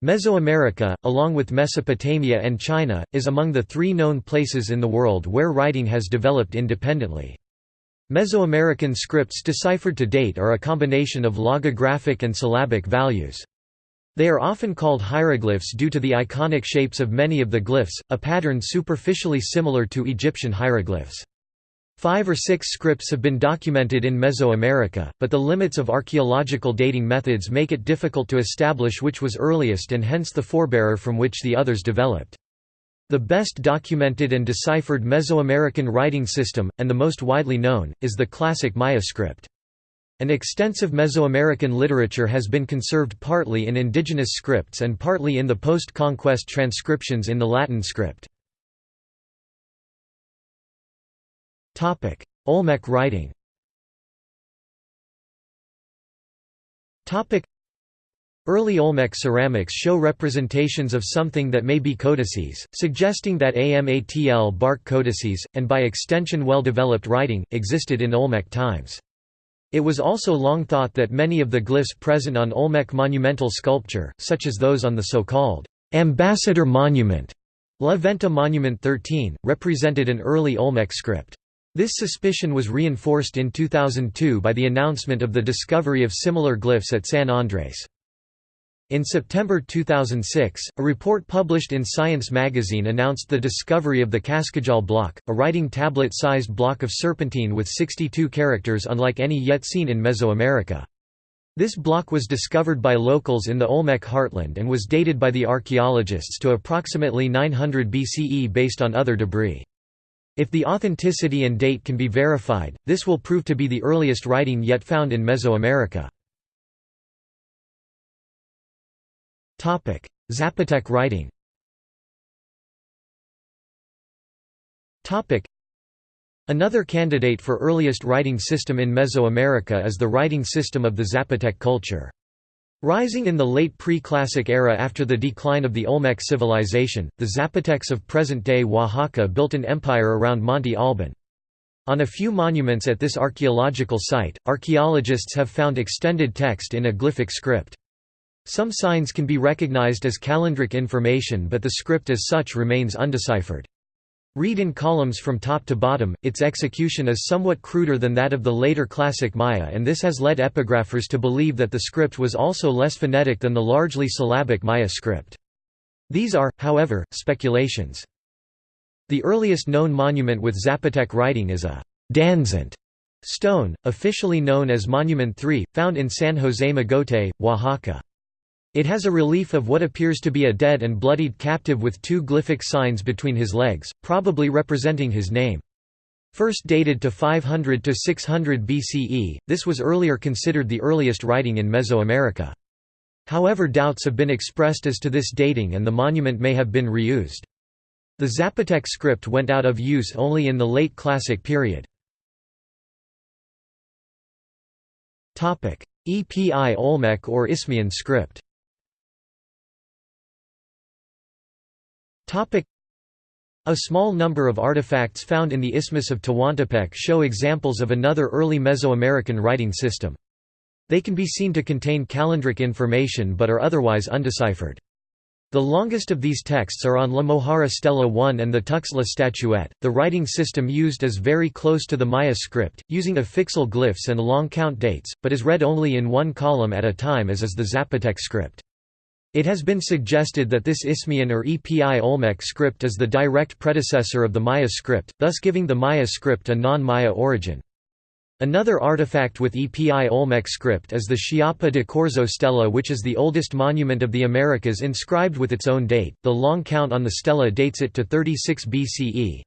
Mesoamerica, along with Mesopotamia and China, is among the three known places in the world where writing has developed independently. Mesoamerican scripts deciphered to date are a combination of logographic and syllabic values. They are often called hieroglyphs due to the iconic shapes of many of the glyphs, a pattern superficially similar to Egyptian hieroglyphs. Five or six scripts have been documented in Mesoamerica, but the limits of archaeological dating methods make it difficult to establish which was earliest and hence the forebearer from which the others developed. The best documented and deciphered Mesoamerican writing system, and the most widely known, is the classic Maya script. An extensive Mesoamerican literature has been conserved partly in indigenous scripts and partly in the post-conquest transcriptions in the Latin script. Olmec writing Topic: Early Olmec ceramics show representations of something that may be codices, suggesting that AMATL bark codices, and by extension well-developed writing, existed in Olmec times. It was also long thought that many of the glyphs present on Olmec monumental sculpture, such as those on the so-called ambassador monument, La Venta Monument 13, represented an early Olmec script. This suspicion was reinforced in 2002 by the announcement of the discovery of similar glyphs at San Andres. In September 2006, a report published in Science magazine announced the discovery of the Cascajal block, a writing tablet-sized block of serpentine with 62 characters unlike any yet seen in Mesoamerica. This block was discovered by locals in the Olmec heartland and was dated by the archaeologists to approximately 900 BCE based on other debris. If the authenticity and date can be verified, this will prove to be the earliest writing yet found in Mesoamerica. Zapotec writing Another candidate for earliest writing system in Mesoamerica is the writing system of the Zapotec culture. Rising in the late pre-classic era after the decline of the Olmec civilization, the Zapotecs of present-day Oaxaca built an empire around Monte Alban. On a few monuments at this archaeological site, archaeologists have found extended text in a glyphic script. Some signs can be recognized as calendric information but the script as such remains undeciphered. Read in columns from top to bottom, its execution is somewhat cruder than that of the later classic Maya and this has led epigraphers to believe that the script was also less phonetic than the largely syllabic Maya script. These are, however, speculations. The earliest known monument with Zapotec writing is a Danzant stone, officially known as Monument 3, found in San José Mogote, Oaxaca. It has a relief of what appears to be a dead and bloodied captive with two glyphic signs between his legs, probably representing his name. First dated to 500 to 600 BCE, this was earlier considered the earliest writing in Mesoamerica. However doubts have been expressed as to this dating and the monument may have been reused. The Zapotec script went out of use only in the late Classic period. Epi Olmec or Isthmian script A small number of artifacts found in the Isthmus of Tehuantepec show examples of another early Mesoamerican writing system. They can be seen to contain calendric information but are otherwise undeciphered. The longest of these texts are on La Mojarra Stela 1 and the Tuxtla statuette. The writing system used is very close to the Maya script, using affixal glyphs and long count dates, but is read only in one column at a time as is the Zapotec script. It has been suggested that this Isthmian or Epi Olmec script is the direct predecessor of the Maya script, thus giving the Maya script a non-Maya origin. Another artifact with Epi Olmec script is the Chiapa de Corzo stela which is the oldest monument of the Americas inscribed with its own date, the long count on the stela dates it to 36 BCE.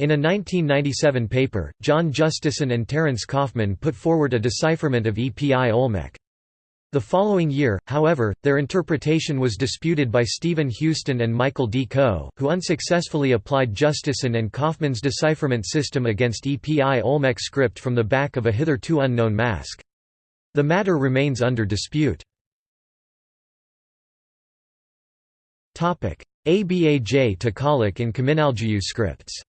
In a 1997 paper, John Justeson and Terence Kaufman put forward a decipherment of Epi Olmec. The following year, however, their interpretation was disputed by Stephen Houston and Michael D. Coe, who unsuccessfully applied Justeson and Kaufman's decipherment system against EPI Olmec script from the back of a hitherto unknown mask. The matter remains under dispute. Abaj Takalik and Kaminaljuyu scripts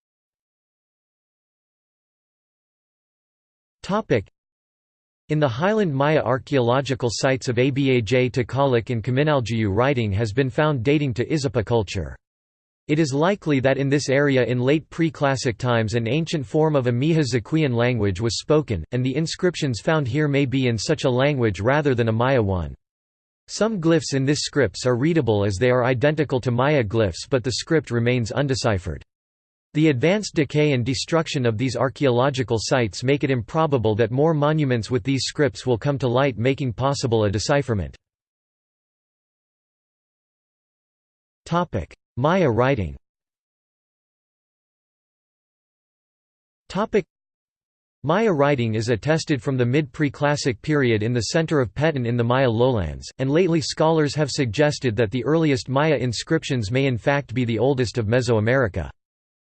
In the Highland Maya archaeological sites of Abaj Takalik and Kaminaljuyu writing has been found dating to Izapa culture. It is likely that in this area in late pre-classic times an ancient form of a Mixe-Zoquean language was spoken, and the inscriptions found here may be in such a language rather than a Maya one. Some glyphs in this scripts are readable as they are identical to Maya glyphs but the script remains undeciphered. The advanced decay and destruction of these archaeological sites make it improbable that more monuments with these scripts will come to light making possible a decipherment. Maya writing Maya writing is attested from the mid-preclassic period in the center of Petén in the Maya lowlands, and lately scholars have suggested that the earliest Maya inscriptions may in fact be the oldest of Mesoamerica.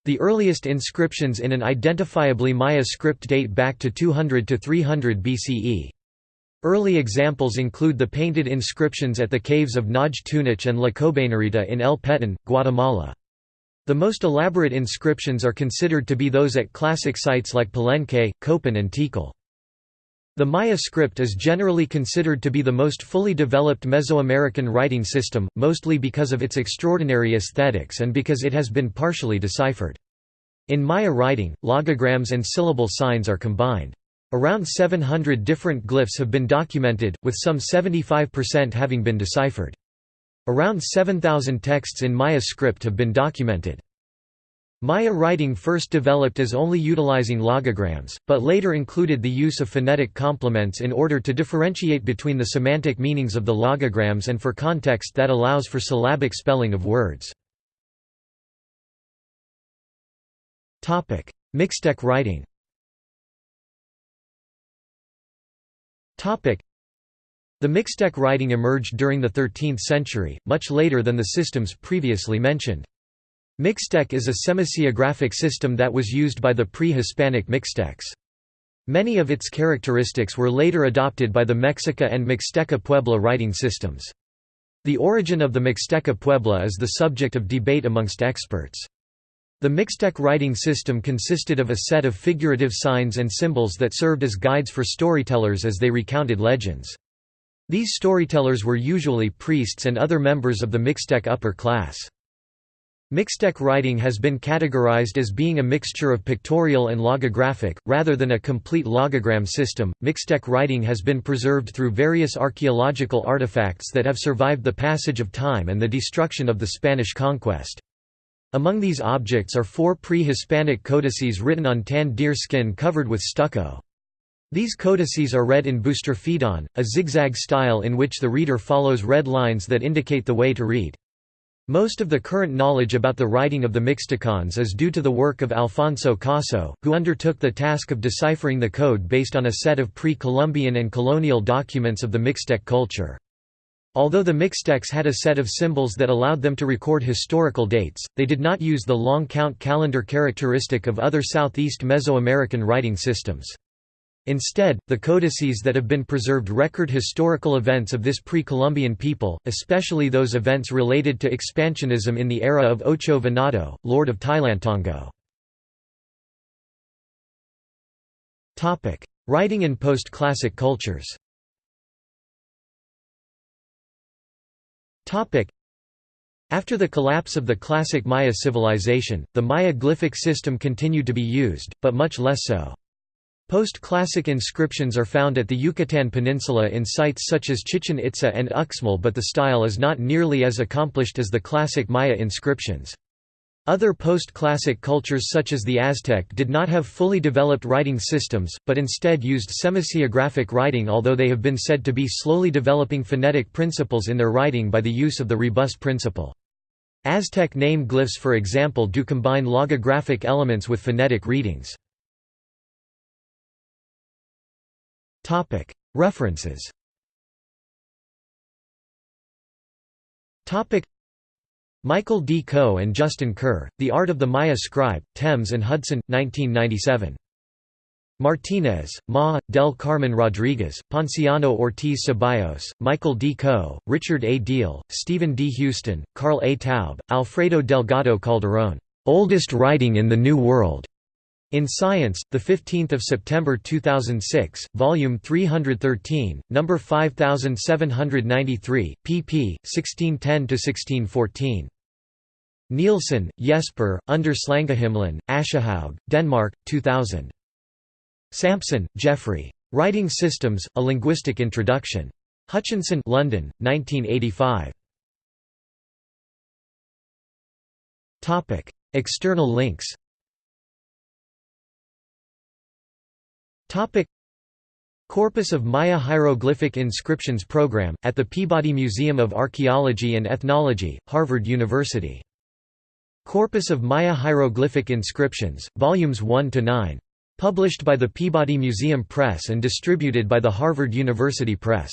The earliest inscriptions in an identifiably Maya script date back to 200 to 300 BCE. Early examples include the painted inscriptions at the caves of Naj Tunich and La Cobanerita in El Petén, Guatemala. The most elaborate inscriptions are considered to be those at classic sites like Palenque, Copan and Tikal. The Maya script is generally considered to be the most fully developed Mesoamerican writing system, mostly because of its extraordinary aesthetics and because it has been partially deciphered. In Maya writing, logograms and syllable signs are combined. Around 700 different glyphs have been documented, with some 75% having been deciphered. Around 7,000 texts in Maya script have been documented. Maya writing first developed as only utilizing logograms, but later included the use of phonetic complements in order to differentiate between the semantic meanings of the logograms and for context that allows for syllabic spelling of words. Mixtec writing the Mixtec writing emerged during the 13th century, much later than the systems previously mentioned. Mixtec is a semasiographic system that was used by the pre-Hispanic Mixtecs. Many of its characteristics were later adopted by the Mexica and Mixteca Puebla writing systems. The origin of the Mixteca Puebla is the subject of debate amongst experts. The Mixtec writing system consisted of a set of figurative signs and symbols that served as guides for storytellers as they recounted legends. These storytellers were usually priests and other members of the Mixtec upper class. Mixtec writing has been categorized as being a mixture of pictorial and logographic, rather than a complete logogram system. Mixtec writing has been preserved through various archaeological artifacts that have survived the passage of time and the destruction of the Spanish conquest. Among these objects are four pre-Hispanic codices written on tanned deer skin covered with stucco. These codices are read in boustrophedon, a zigzag style in which the reader follows red lines that indicate the way to read. Most of the current knowledge about the writing of the Mixtecons is due to the work of Alfonso Caso, who undertook the task of deciphering the code based on a set of pre-Columbian and colonial documents of the Mixtec culture. Although the Mixtecs had a set of symbols that allowed them to record historical dates, they did not use the long count calendar characteristic of other Southeast Mesoamerican writing systems. Instead, the codices that have been preserved record historical events of this pre-Columbian people, especially those events related to expansionism in the era of Ocho Venado, Lord of Tilantongo. Writing in post-classic cultures After the collapse of the classic Maya civilization, the Maya glyphic system continued to be used, but much less so. Post-classic inscriptions are found at the Yucatan Peninsula in sites such as Chichen Itza and Uxmal but the style is not nearly as accomplished as the classic Maya inscriptions. Other post-classic cultures such as the Aztec did not have fully developed writing systems, but instead used semasiographic writing although they have been said to be slowly developing phonetic principles in their writing by the use of the rebus principle. Aztec name glyphs for example do combine logographic elements with phonetic readings. References Michael D. Coe and Justin Kerr, The Art of the Maya Scribe, Thames and Hudson, 1997. Martinez, Ma, Del Carmen Rodriguez, Ponciano Ortiz Ceballos, Michael D. Coe, Richard A. Diehl, Stephen D. Houston, Carl A. Taub, Alfredo Delgado Calderón, "'Oldest Writing in the New World' In Science, the 15th of September 2006, volume 313, number 5793, pp. 1610–1614. Nielsen, Jesper, Under Slangehimlen, Aschehoug, Denmark, 2000. Sampson, Geoffrey. Writing Systems: A Linguistic Introduction. Hutchinson, London, 1985. Topic: External links. Topic: Corpus of Maya Hieroglyphic Inscriptions Program, at the Peabody Museum of Archaeology and Ethnology, Harvard University. Corpus of Maya Hieroglyphic Inscriptions, Volumes 1 to 9. Published by the Peabody Museum Press and distributed by the Harvard University Press.